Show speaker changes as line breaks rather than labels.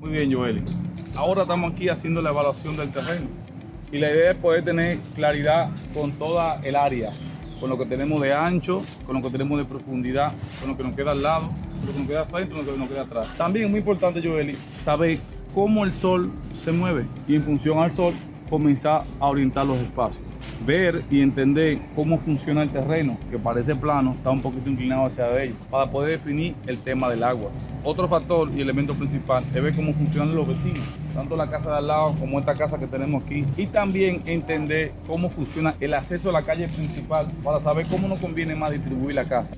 Muy bien, Joeli. Ahora estamos aquí haciendo la evaluación del terreno y la idea es poder tener claridad con toda el área, con lo que tenemos de ancho, con lo que tenemos de profundidad, con lo que nos queda al lado, con lo que nos queda frente, con lo que nos queda atrás. También es muy importante, Joeli, saber cómo el sol se mueve y en función al sol comenzar a orientar los espacios. Ver y entender cómo funciona el terreno, que parece plano, está un poquito inclinado hacia ello, para poder definir el tema del agua. Otro factor y elemento principal es ver cómo funcionan los vecinos, tanto la casa de al lado como esta casa que tenemos aquí, y también entender cómo funciona el acceso a la calle principal para saber cómo nos conviene más distribuir la casa.